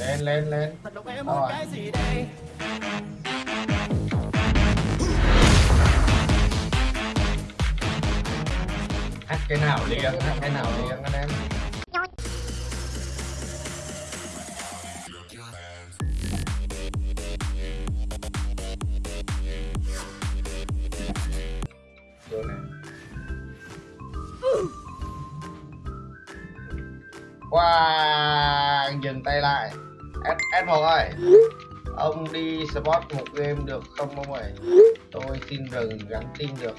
lên lên lên. Thật độc em Rồi. muốn cái gì đây? Hát cái nào liền hát cái nào liền anh em. Vô Wow, dừng tay lại Em S1 ơi. Ông đi spot một game được không ông ơi? Tôi xin rừng gắn tin được.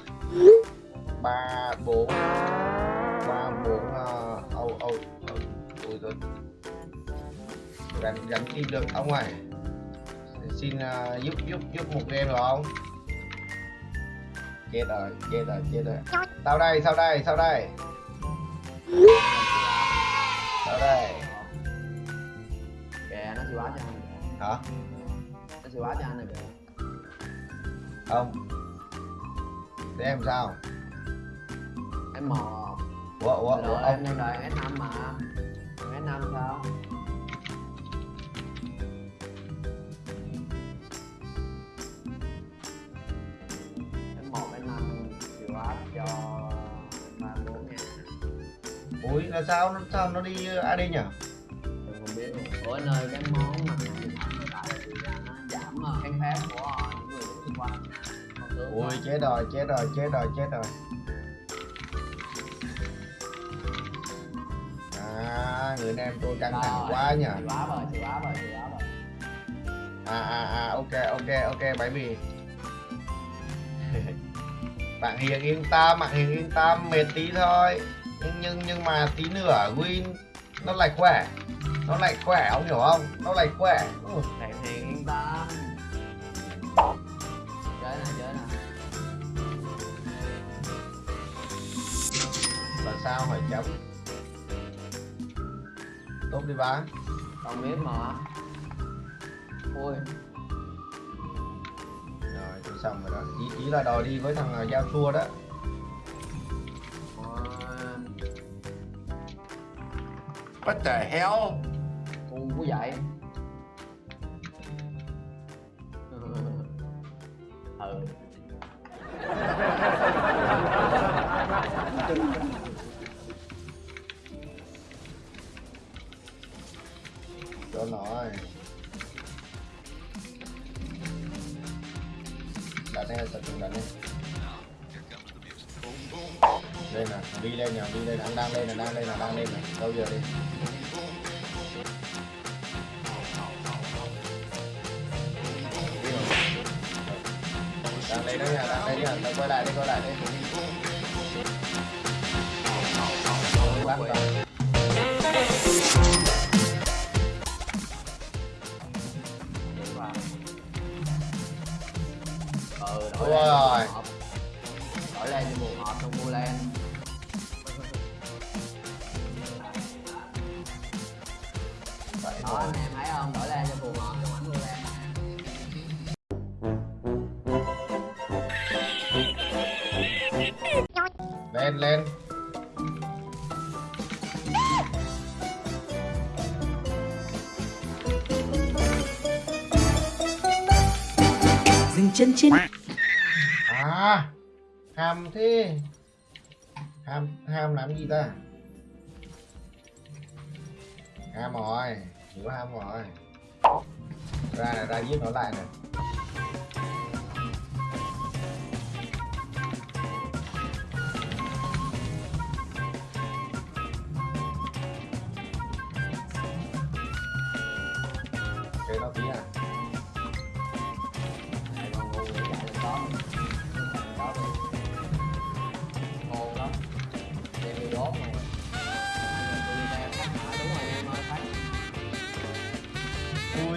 Ba bốn ba bốn ờ, âu âu âu tôi rồi gắn gắn tin được ông ơi. Xin uh, giúp giúp giúp một game được không? Chết rồi chết rồi chết rồi. Sau đây sau đây sau đây. Sau đây báo cho anh hả? Nó sẽ báo cho anh rồi kìa không. Thế em sao? Em mò. Ủa ủa ủa em đang đợi S5 mà. Còn S5 sao? Em một S5 chịu áp cho ba nha. Ui là sao? Nó sao nó đi ad nhỉ em không biết luôn ủa anh ơi cái món nạ điện thoại hiện tại thì nó giảm ờ, kháng phép của ờ, những người xung quanh. Ui đó. chết rồi chết rồi chết rồi chết rồi. À người em tôi căng thẳng quá nhỉ áp rồi áp rồi áp rồi. À à à ok ok ok bãi bì bạn hiền yên tâm bạn hiền yên tâm mệt tí thôi. Nhưng nhưng nhưng mà tí nữa win nó lại khỏe. Nó lại khỏe ông hiểu không? Nó lại khỏe. Ừ. Hiền yên tâm Chơi nè, chơi nè là sao hỏi chấm tốt đi ba. Không biết mà. Ui, rồi tôi xong rồi đó. Ý, ý là đòi đi với thằng ờ, giao xua đó What the hell? Ngu quá vậy. Ừ nè đi lên nè đi lên đang đang lên nè đang lên nè đang lên nè. Đâu giờ đi? Đang lên đó nha đang lên nha. Đâu, quay lại đi quay lại đi. Rồi, bắt rồi lên lên. Dừng chân trên. À ham thế. Ham ham làm gì ta? Ham rồi hiểu ham rồi. Ra này ra giết nó lại này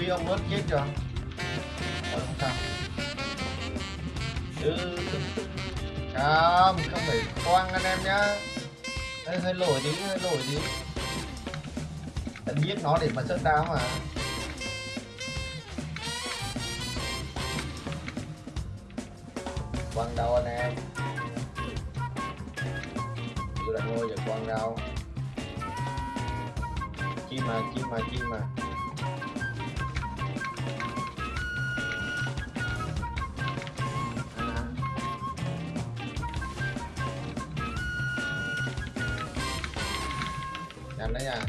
Ui ông ớt chết rồi Ờ không sao. Ừ Không, không phải quăng anh em nhá. Hơi, hơi lỗi tí, hơi lỗi tí. Anh giết nó để mà sớt đá mà. Quăng đâu anh em? Tôi đã ngồi giờ quăng đâu? Chim mà, chim mà, chim mà. Nhanh đấy nha.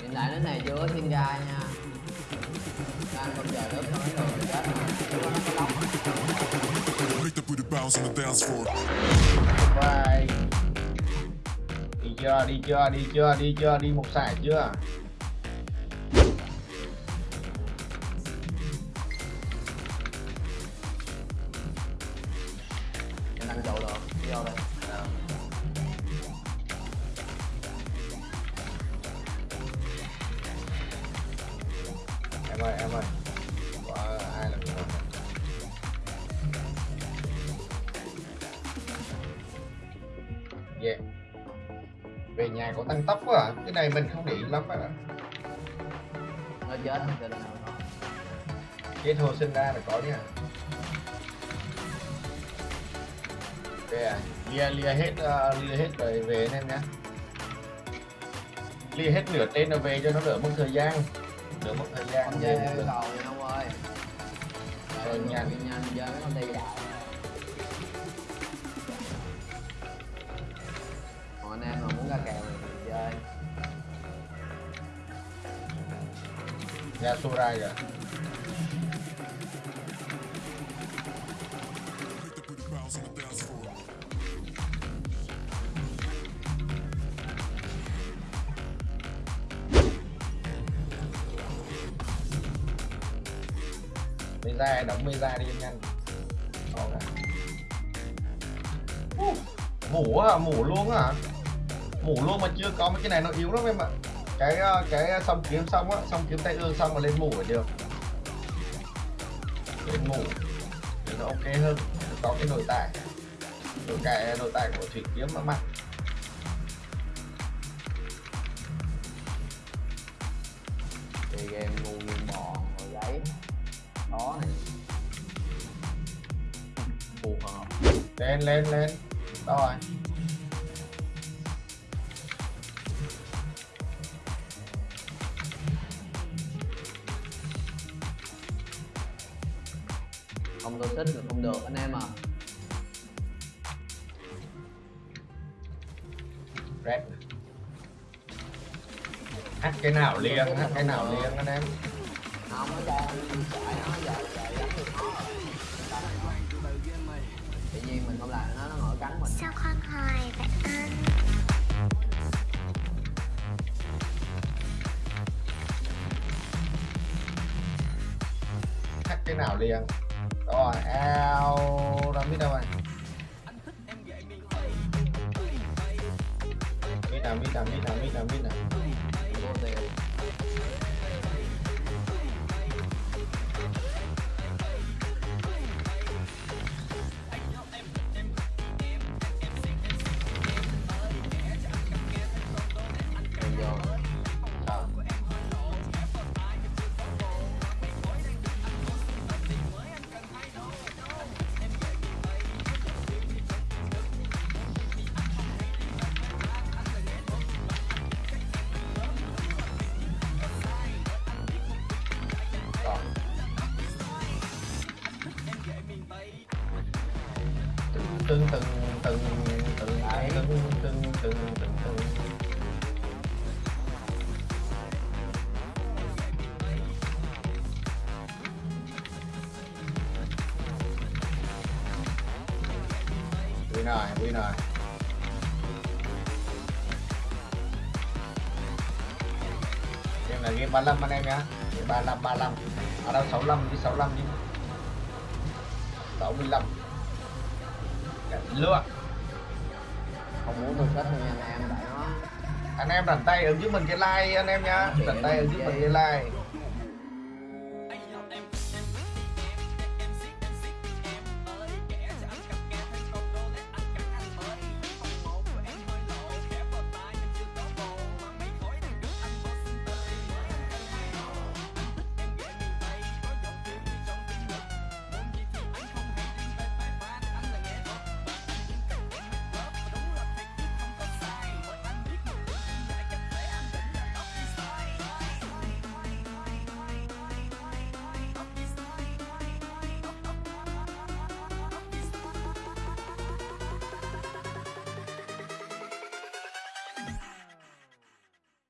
hiện tại đến này chưa có xin ra nha đang không chờ nước cho mấy người chết mà chưa có nó lóc. Vai. Đi chưa, đi chưa, đi chưa, đi chưa, đi một sải chưa? Em ơi, em ơi. Có ai là người Yeah. Về nhà có tăng tốc quá à? Cái này mình không để lắm bạn ạ. nó chết có Kết hồ sinh ra là có nha. Đây à, lia lia hết uh, lia hết rồi về anh em nhá. Lia hết nửa tên rồi về cho nó đỡ mất thời gian. Đỡ mất thời gian. không chơi yêu cầu nha ông ơi Rồi, nhanh. nhanh chơi mấy con đi đại còn anh em mà muốn ra kèo thì chơi Ra Surai rồi. Mê ra đóng mê ra đi nhanh. Đó Mủ à, mủ luôn à. Mủ luôn mà chưa có mấy cái này nó yếu lắm em ạ. Cái ờ, cái ờ, xong kiếm xong á, xong kiếm tay ương xong mà lên mủ là được. Lên mủ thì nó ok hơn. Có cái nội tại. Nội tại nội tại của thủy kiếm nó mạnh. chơi game ngu như đó này phù hợp Lên lên lên. Đó rồi. không tôi thích thì không được anh em à Red. Hát cái nào liền, hát cái nào liền anh em. Không nó ra chạy nó giờ giờ đánh được nó rồi tự nhiên mình không làm nó nó ngồi cắn mình Sao khoan hoài vậy anh? Hát cái nào liền. Rồi, ao ra biết đâu rồi. Biết nào, biết nào, biết nào, biết nào, biết nào. Tưng tưng tưng Win rồi, win rồi. Game là game 35 anh em nhá. Game 35 35. Ở đâu 65 đi 65 đi. 65. Cảnh không muốn tôi kết nha anh em tại nó Anh em rảnh tay ứng giúp mình cái like anh em nhá. Rảnh tay ứng giúp mình cái like.